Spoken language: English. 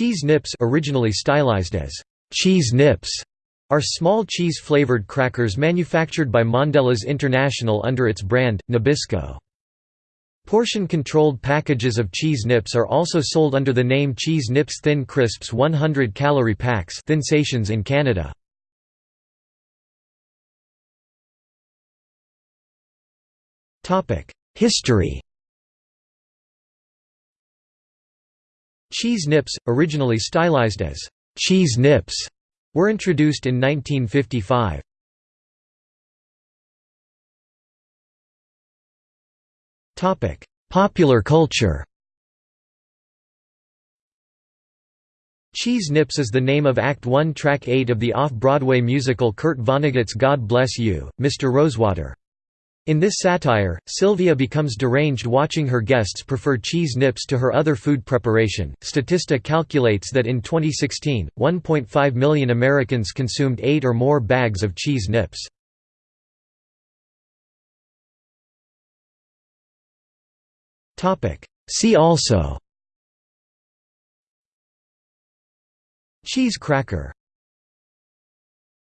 Cheese nips originally stylized as cheese nips are small cheese-flavored crackers manufactured by Mondelez International under its brand, Nabisco. Portion-controlled packages of cheese nips are also sold under the name Cheese Nips Thin Crisps 100 calorie packs Thinsations in Canada. History Cheese nips, originally stylized as cheese nips, were introduced in 1955. Topic: Popular culture Cheese Nips is the name of Act 1 Track 8 of the off-Broadway musical Kurt Vonnegut's God Bless You, Mr. Rosewater. In this satire, Sylvia becomes deranged watching her guests prefer cheese nips to her other food preparation. Statista calculates that in 2016, 1.5 million Americans consumed 8 or more bags of cheese nips. Topic: See also Cheese cracker